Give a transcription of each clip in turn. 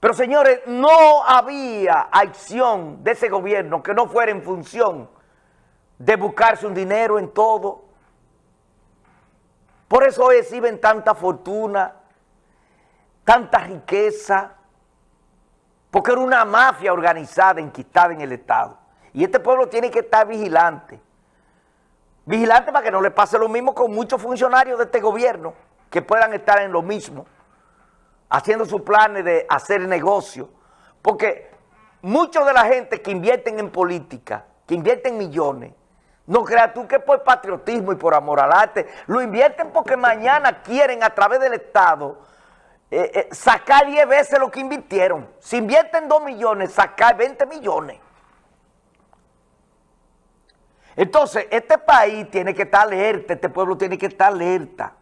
Pero señores, no había acción de ese gobierno que no fuera en función de buscarse un dinero en todo. Por eso exhiben tanta fortuna, tanta riqueza, porque era una mafia organizada, enquistada en el Estado. Y este pueblo tiene que estar vigilante. Vigilante para que no le pase lo mismo con muchos funcionarios de este gobierno que puedan estar en lo mismo, haciendo sus planes de hacer negocio. Porque muchos de la gente que invierten en política, que invierten millones, no creas tú que por patriotismo y por amor al arte, lo invierten porque mañana quieren a través del Estado eh, eh, sacar 10 veces lo que invirtieron. Si invierten 2 millones, sacar 20 millones. Entonces, este país tiene que estar alerta, este pueblo tiene que estar alerta.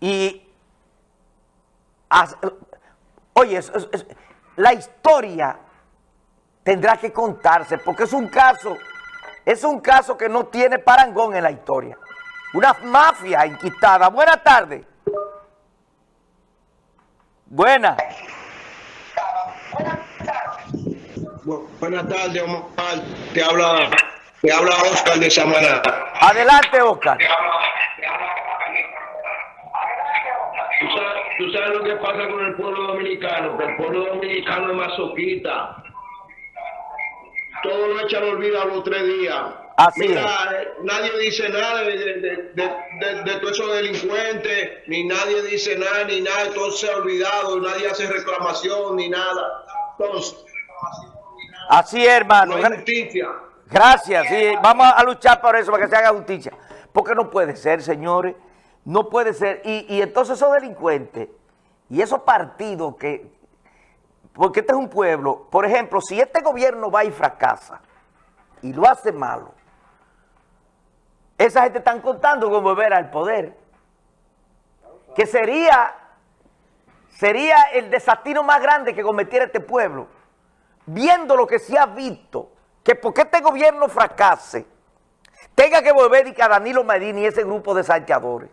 Y, oye, la historia tendrá que contarse, porque es un caso, es un caso que no tiene parangón en la historia. Una mafia inquistada. Buenas tardes. Buenas. Buenas tardes, Omar. Te habla, te habla Oscar de Samaná. Adelante, Oscar. ¿Tú sabes, lo que pasa con el pueblo dominicano? Que el pueblo dominicano es masoquista. Todo lo echa al olvido a los tres días. Así Mira, eh, nadie dice nada de, de, de, de, todos esos delincuentes, ni nadie dice nada, ni nada, todo se ha olvidado, nadie hace reclamación, ni nada. Entonces, Así es, hermano. No hay justicia. Gracias, sí, vamos a luchar por eso, para que se haga justicia. Porque no puede ser, señores, no puede ser. Y, y entonces esos delincuentes y esos partidos que... Porque este es un pueblo, por ejemplo, si este gobierno va y fracasa y lo hace malo, esa gente están contando con volver al poder. Que sería, sería el desatino más grande que cometiera este pueblo viendo lo que se ha visto, que porque este gobierno fracase, tenga que volver y que a Danilo Medina y ese grupo de salteadores,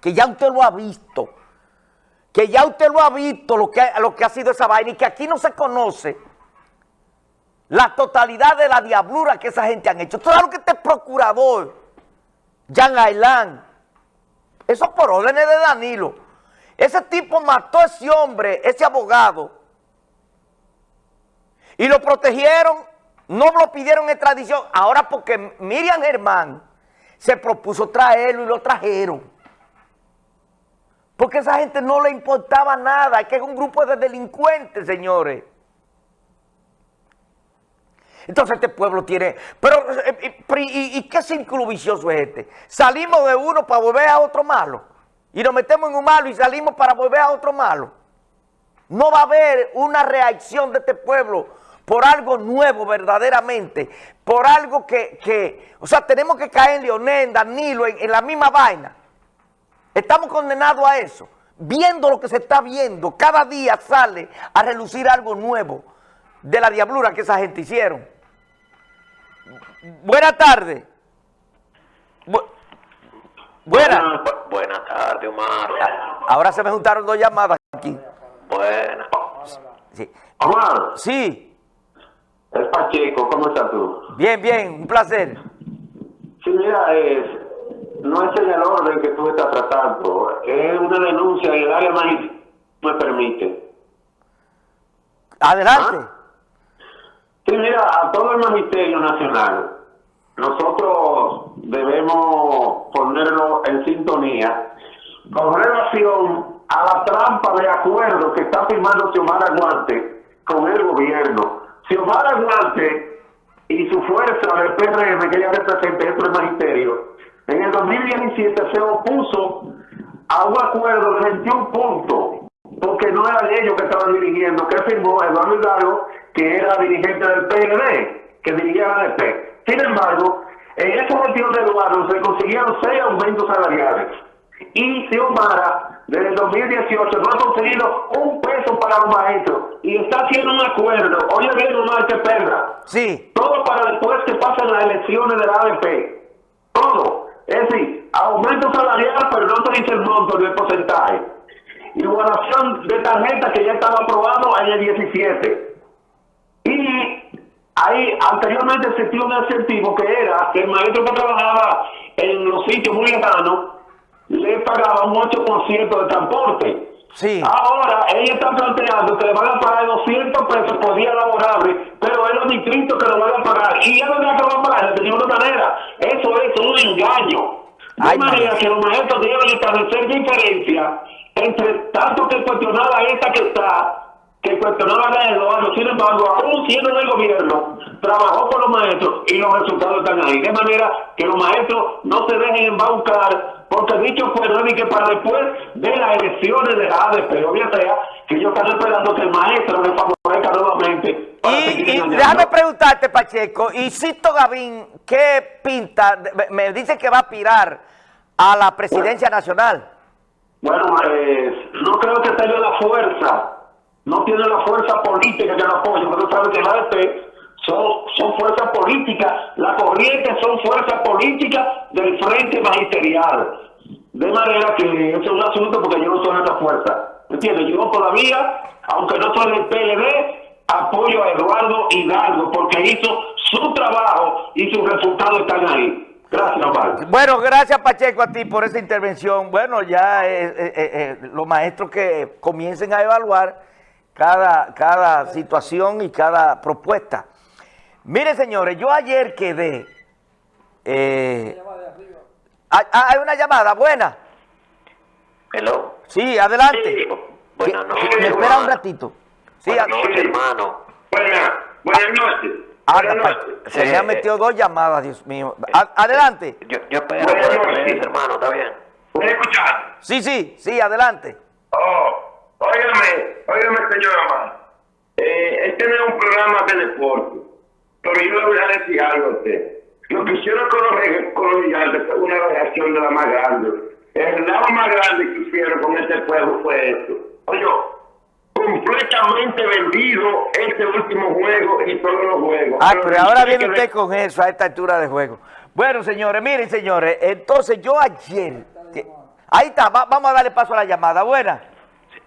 que ya usted lo ha visto, que ya usted lo ha visto lo que, lo que ha sido esa vaina y que aquí no se conoce la totalidad de la diablura que esa gente han hecho. Claro que este procurador, Jan Ailán, eso por órdenes de Danilo, ese tipo mató a ese hombre, ese abogado, y lo protegieron, no lo pidieron extradición. Ahora porque Miriam Germán se propuso traerlo y lo trajeron. Porque a esa gente no le importaba nada, que es un grupo de delincuentes, señores. Entonces este pueblo tiene... Pero, eh, eh, ¿y, qué círculo vicioso es este? Salimos de uno para volver a otro malo. Y nos metemos en un malo y salimos para volver a otro malo. No va a haber una reacción de este pueblo por algo nuevo verdaderamente, por algo que, o sea, tenemos que caer en Leonel, en Danilo, en, la misma vaina. Estamos condenados a eso. Viendo lo que se está viendo, cada día sale a relucir algo nuevo de la diablura que esa gente hicieron. Buenas tardes. Buenas. Buenas tardes, Omar. Ahora se me juntaron dos llamadas aquí. Buenas. Sí. Omar. Sí. Es Pacheco, ¿cómo estás tú? Bien, bien, un placer. Sí, mira, es, no es en el orden que tú estás tratando, es una denuncia en el área más me permite. Adelante. ¿Ah? Sí, mira, a todo el Magisterio Nacional, nosotros debemos ponerlo en sintonía con relación a la trampa de acuerdo que está firmando Xiomara Aguante con el gobierno Xiomara Duarte y su fuerza del PRM que ella representa dentro del magisterio, en el 2017 se opuso a un acuerdo de 21 puntos, porque no era ellos que estaban dirigiendo, que firmó Eduardo Hidalgo, que era dirigente del PLD, que dirigía la ADP. Sin embargo, en esa gestión de Eduardo se consiguieron seis aumentos salariales. Y Xiomara, desde el 2018, no ha conseguido un peso para los maestros y está haciendo un acuerdo. Oye, bien, Omar, que perra. Sí. Todo para después que pasen las elecciones de la ADP. Todo. Es decir, aumento salarial, pero no se dice el monto ni el porcentaje. igualación de tarjeta que ya estaba aprobado en el 17. Y ahí anteriormente existía un incentivo que era que el maestro que trabajaba en los sitios muy lejanos le pagaba un 8% de transporte. Sí. Ahora, ella está planteando que le van a pagar 200 pesos por día laborable, pero los distritos que lo van a pagar. Y ya no le van a pagar de ninguna manera. Eso es un engaño. De Ay, manera que los maestros deben establecer diferencia entre tanto que cuestionaba esta que está, que cuestionaba la de Eduardo. Sin embargo, aún siendo del gobierno, trabajó con los maestros y los resultados están ahí. De manera que los maestros no se dejen embaucar, porque dicho fue que para después de las elecciones de la ADP, o ya sea, que ellos están esperando que el maestro les favorezca nuevamente. Y, y déjame preguntarte, Pacheco, y Sisto Gavín, ¿qué pinta? Me- Me dice que va a aspirar a la presidencia nacional. Bueno, eh, no creo que tenga la fuerza, no tiene la fuerza política que lo apoye, porque sabes que la ADP son, son fuerzas políticas, la corriente son fuerzas políticas del frente magisterial. De manera que eso es un asunto porque yo no soy de esa fuerza. ¿Entiendes? Yo todavía, aunque no soy del PLD, apoyo a Eduardo Hidalgo porque hizo su trabajo y sus resultados están ahí. Gracias, Omar. Bueno, gracias Pacheco a ti por esta intervención. Bueno, ya eh, eh, eh, los maestros que comiencen a evaluar cada, cada situación y cada propuesta. Mire, señores, yo ayer quedé... eh, hay, hay una llamada, buena. Hello. Sí, adelante. Sí, buenas noches, Me espera un ratito. Sí, Buenas noches, hermano. Buenas, buenas noches. Buenas noches. se me Eh, han metido dos llamadas, Dios mío. A- adelante. Yo, yo espero Buenas noches. hermano, ¿está bien? ¿Puede escuchar? Sí, sí, sí, adelante. Oh, óigame, óigame, señor Amar. Eh, este no es un programa de deporte, pero yo le voy a decir algo a usted. Lo que hicieron con los, con los gigantes fue una reacción de la más grande. El lado más grande que hicieron con este juego fue esto. Oye, completamente vendido este último juego y todos los juegos. Ah, pero ahora viene que usted con eso a esta altura de juego. Bueno, señores, miren, señores, entonces yo ayer... que- Ahí está, va- vamos a darle paso a la llamada. Buena.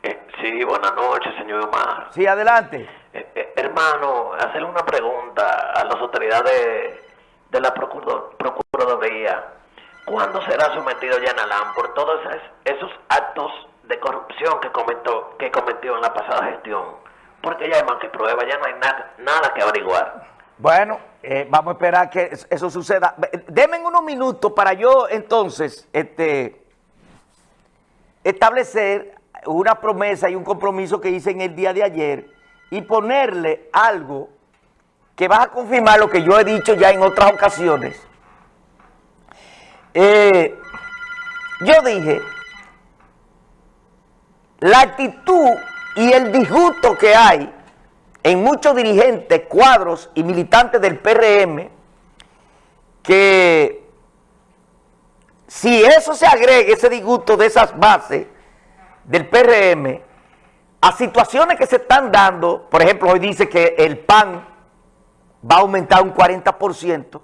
Eh, sí, buenas noches, señor Omar. Sí, adelante. Eh, eh, hermano, hacerle una pregunta a las autoridades de la Procuraduría. ¿Cuándo será sometido Jan Alain por todos esos, esos actos de corrupción que comentó, que cometió en la pasada gestión? Porque ya hay más que prueba, ya no hay nada, nada que averiguar. Bueno, eh, vamos a esperar que es- eso suceda. Denme unos minutos para yo entonces este, establecer una promesa y un compromiso que hice en el día de ayer y ponerle algo que va a confirmar lo que yo he dicho ya en otras ocasiones. Eh, yo dije, la actitud y el disgusto que hay en muchos dirigentes, cuadros y militantes del PRM, que si eso se agrega, ese disgusto de esas bases del PRM, a situaciones que se están dando, por ejemplo, hoy dice que el PAN va a aumentar un 40%,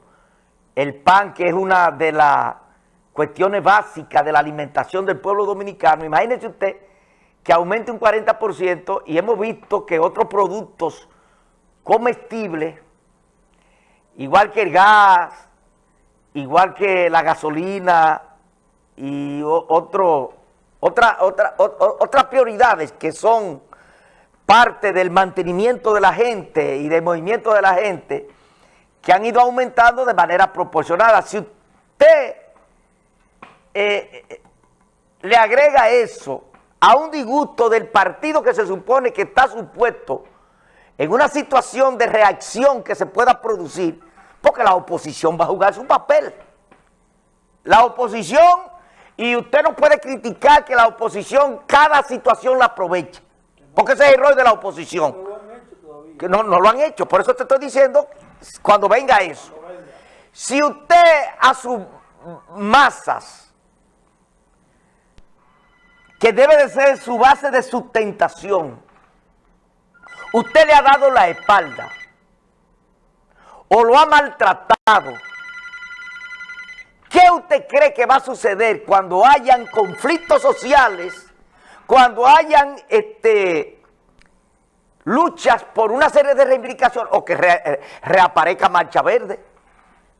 el PAN que es una de las cuestiones básicas de la alimentación del pueblo dominicano, imagínese usted que aumente un 40% y hemos visto que otros productos comestibles, igual que el gas, igual que la gasolina y otro, otra, otra, otras prioridades que son parte del mantenimiento de la gente y del movimiento de la gente, que han ido aumentando de manera proporcionada. Si usted eh, eh, le agrega eso a un disgusto del partido que se supone que está supuesto en una situación de reacción que se pueda producir, porque la oposición va a jugar su papel. La oposición, y usted no puede criticar que la oposición cada situación la aproveche, porque ese es el rol de la oposición. Que no, no lo han hecho, por eso te estoy diciendo cuando venga eso. Si usted a sus masas que debe de ser su base de sustentación, usted le ha dado la espalda o lo ha maltratado, ¿qué usted cree que va a suceder cuando hayan conflictos sociales cuando hayan este, luchas por una serie de reivindicaciones o que eh, reaparezca Marcha Verde.